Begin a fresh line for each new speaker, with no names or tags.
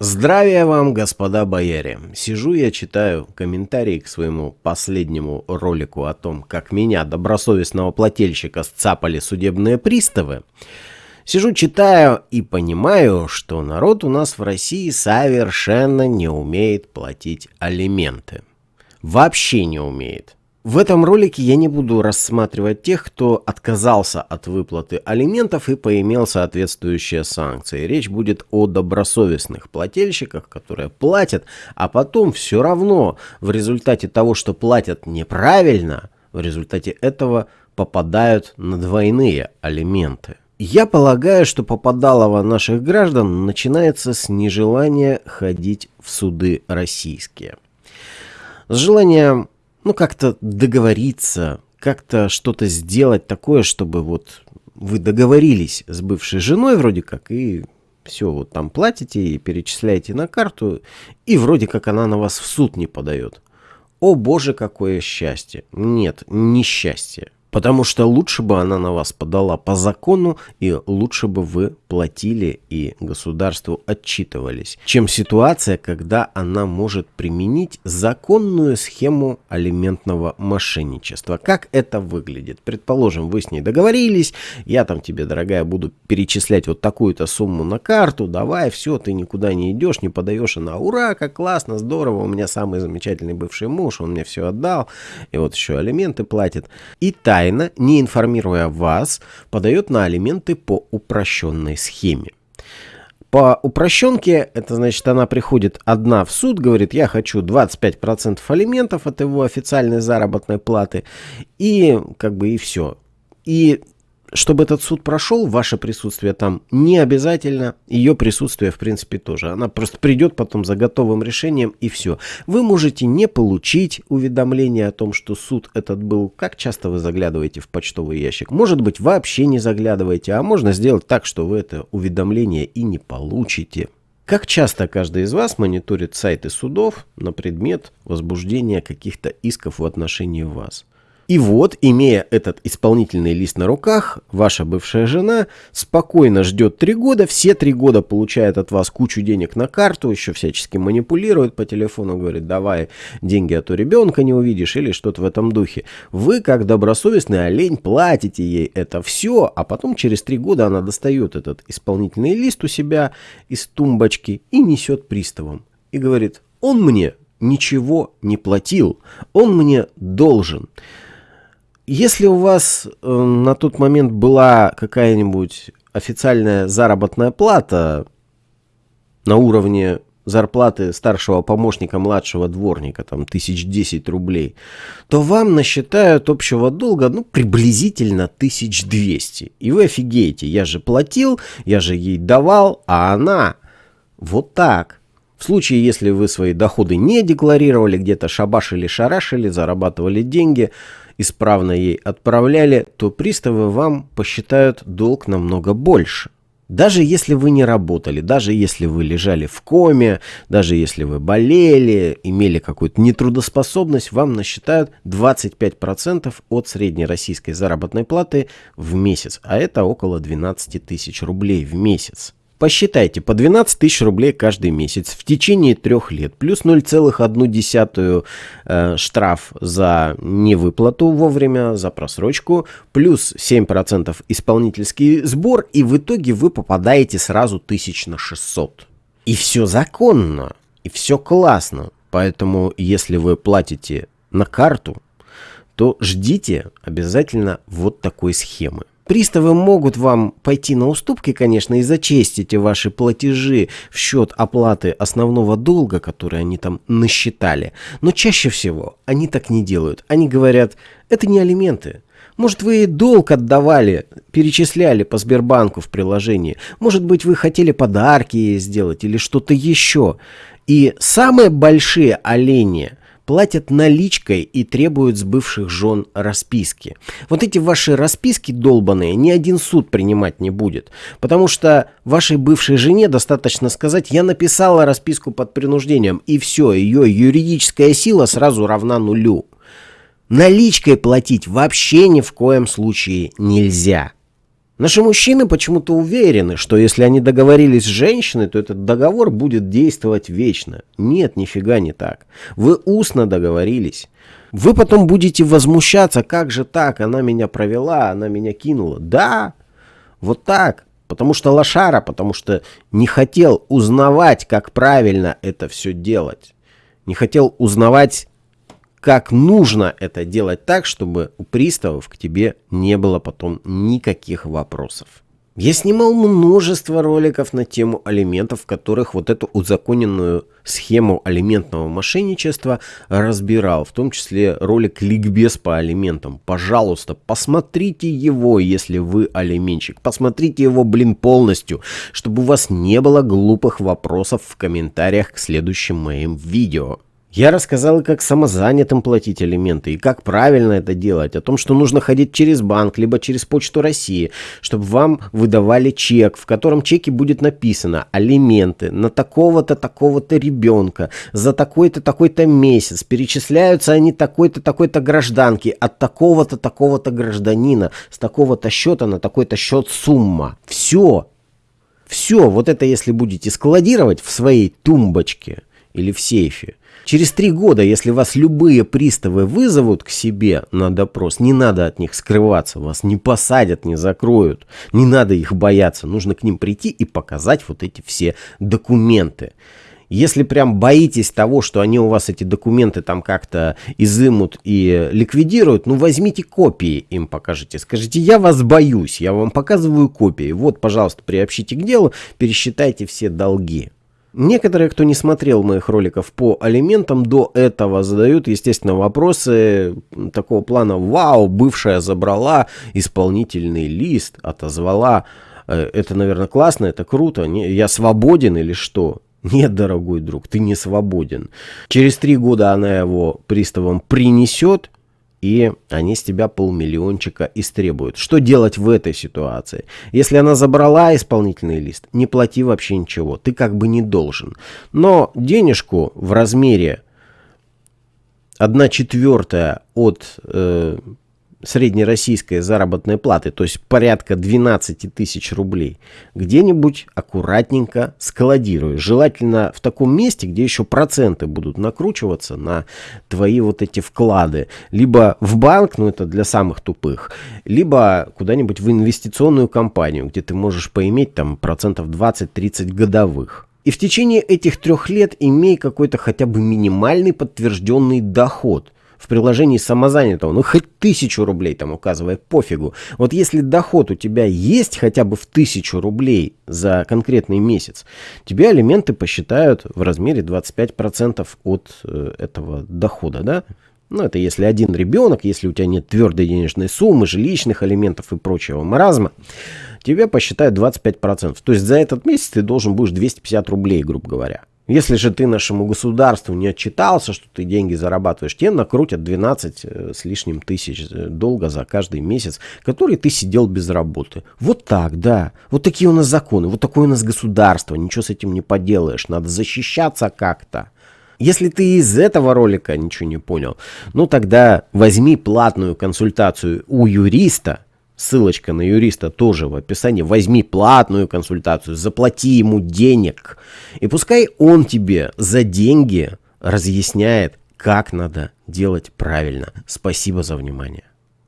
Здравия вам, господа бояре! Сижу я читаю комментарии к своему последнему ролику о том, как меня, добросовестного плательщика, сцапали судебные приставы. Сижу, читаю и понимаю, что народ у нас в России совершенно не умеет платить алименты. Вообще не умеет. В этом ролике я не буду рассматривать тех, кто отказался от выплаты алиментов и поимел соответствующие санкции. Речь будет о добросовестных плательщиках, которые платят, а потом все равно в результате того, что платят неправильно, в результате этого попадают на двойные алименты. Я полагаю, что попадалово наших граждан начинается с нежелания ходить в суды российские. С желанием ну, как-то договориться, как-то что-то сделать такое, чтобы вот вы договорились с бывшей женой вроде как, и все, вот там платите и перечисляете на карту, и вроде как она на вас в суд не подает. О боже, какое счастье! Нет, несчастье. Потому что лучше бы она на вас подала по закону, и лучше бы вы платили и государству отчитывались, чем ситуация, когда она может применить законную схему алиментного мошенничества. Как это выглядит? Предположим, вы с ней договорились, я там тебе, дорогая, буду перечислять вот такую-то сумму на карту, давай, все, ты никуда не идешь, не подаешь, она, ура, как классно, здорово, у меня самый замечательный бывший муж, он мне все отдал, и вот еще алименты платит. И та тайно, не информируя вас, подает на алименты по упрощенной схеме. По упрощенке, это значит, она приходит одна в суд, говорит, я хочу 25% алиментов от его официальной заработной платы, и как бы и все. И чтобы этот суд прошел, ваше присутствие там не обязательно, ее присутствие в принципе тоже. Она просто придет потом за готовым решением и все. Вы можете не получить уведомление о том, что суд этот был. Как часто вы заглядываете в почтовый ящик? Может быть вообще не заглядываете, а можно сделать так, что вы это уведомление и не получите. Как часто каждый из вас мониторит сайты судов на предмет возбуждения каких-то исков в отношении вас? И вот, имея этот исполнительный лист на руках, ваша бывшая жена спокойно ждет три года, все три года получает от вас кучу денег на карту, еще всячески манипулирует по телефону, говорит, давай деньги, а то ребенка не увидишь или что-то в этом духе. Вы, как добросовестный олень, платите ей это все, а потом через три года она достает этот исполнительный лист у себя из тумбочки и несет приставам. И говорит, он мне ничего не платил, он мне должен. Если у вас э, на тот момент была какая-нибудь официальная заработная плата на уровне зарплаты старшего помощника младшего дворника, там, тысяч десять рублей, то вам насчитают общего долга, ну, приблизительно тысяч двести. И вы офигеете, я же платил, я же ей давал, а она вот так. В случае, если вы свои доходы не декларировали, где-то шабашили-шарашили, зарабатывали деньги – исправно ей отправляли, то приставы вам посчитают долг намного больше. Даже если вы не работали, даже если вы лежали в коме, даже если вы болели, имели какую-то нетрудоспособность, вам насчитают 25% от средней российской заработной платы в месяц, а это около 12 тысяч рублей в месяц. Посчитайте, по 12 тысяч рублей каждый месяц в течение трех лет, плюс 0,1 э, штраф за невыплату вовремя, за просрочку, плюс 7% исполнительский сбор, и в итоге вы попадаете сразу тысяч на 600. И все законно, и все классно. Поэтому, если вы платите на карту, то ждите обязательно вот такой схемы. Приставы могут вам пойти на уступки, конечно, и зачесть ваши платежи в счет оплаты основного долга, который они там насчитали. Но чаще всего они так не делают. Они говорят, это не алименты. Может, вы долг отдавали, перечисляли по Сбербанку в приложении. Может быть, вы хотели подарки сделать или что-то еще. И самые большие олени – платят наличкой и требуют с бывших жен расписки. Вот эти ваши расписки долбанные ни один суд принимать не будет. Потому что вашей бывшей жене достаточно сказать, я написала расписку под принуждением, и все, ее юридическая сила сразу равна нулю. Наличкой платить вообще ни в коем случае нельзя. Наши мужчины почему-то уверены, что если они договорились с женщиной, то этот договор будет действовать вечно. Нет, нифига не так. Вы устно договорились. Вы потом будете возмущаться, как же так, она меня провела, она меня кинула. Да, вот так. Потому что лошара, потому что не хотел узнавать, как правильно это все делать. Не хотел узнавать как нужно это делать так, чтобы у приставов к тебе не было потом никаких вопросов. Я снимал множество роликов на тему алиментов, в которых вот эту узаконенную схему алиментного мошенничества разбирал, в том числе ролик «Ликбез по алиментам». Пожалуйста, посмотрите его, если вы алименщик. Посмотрите его, блин, полностью, чтобы у вас не было глупых вопросов в комментариях к следующим моим видео. Я рассказал, как самозанятым платить алименты и как правильно это делать, о том, что нужно ходить через банк, либо через Почту России, чтобы вам выдавали чек, в котором чеке будет написано алименты на такого-то, такого-то ребенка за такой-то, такой-то месяц. Перечисляются они такой-то, такой-то гражданки от такого-то, такого-то гражданина с такого-то счета на такой-то счет сумма. Все. Все. Вот это если будете складировать в своей тумбочке или в сейфе, Через три года, если вас любые приставы вызовут к себе на допрос, не надо от них скрываться, вас не посадят, не закроют, не надо их бояться, нужно к ним прийти и показать вот эти все документы. Если прям боитесь того, что они у вас эти документы там как-то изымут и ликвидируют, ну возьмите копии им покажите. Скажите, я вас боюсь, я вам показываю копии. Вот, пожалуйста, приобщите к делу, пересчитайте все долги. Некоторые, кто не смотрел моих роликов по алиментам, до этого задают, естественно, вопросы такого плана «Вау, бывшая забрала исполнительный лист, отозвала». Э, это, наверное, классно, это круто. Я свободен или что? Нет, дорогой друг, ты не свободен. Через три года она его приставам принесет, и они с тебя полмиллиончика истребуют. Что делать в этой ситуации? Если она забрала исполнительный лист, не плати вообще ничего, ты как бы не должен. Но денежку в размере 1 четвертая от э, среднероссийской заработной платы, то есть порядка 12 тысяч рублей, где-нибудь аккуратненько складируй. Желательно в таком месте, где еще проценты будут накручиваться на твои вот эти вклады. Либо в банк, ну это для самых тупых, либо куда-нибудь в инвестиционную компанию, где ты можешь поиметь там процентов 20-30 годовых. И в течение этих трех лет имей какой-то хотя бы минимальный подтвержденный доход в приложении самозанятого, ну хоть тысячу рублей там указывай, пофигу. Вот если доход у тебя есть хотя бы в тысячу рублей за конкретный месяц, тебе алименты посчитают в размере 25% от э, этого дохода, да? Ну, это если один ребенок, если у тебя нет твердой денежной суммы, жилищных алиментов и прочего маразма, тебе посчитают 25%. То есть за этот месяц ты должен будешь 250 рублей, грубо говоря. Если же ты нашему государству не отчитался, что ты деньги зарабатываешь, тебе накрутят 12 э, с лишним тысяч э, долга за каждый месяц, который ты сидел без работы. Вот так, да. Вот такие у нас законы, вот такое у нас государство, ничего с этим не поделаешь, надо защищаться как-то. Если ты из этого ролика ничего не понял, ну тогда возьми платную консультацию у юриста, Ссылочка на юриста тоже в описании. Возьми платную консультацию, заплати ему денег. И пускай он тебе за деньги разъясняет, как надо делать правильно. Спасибо за внимание.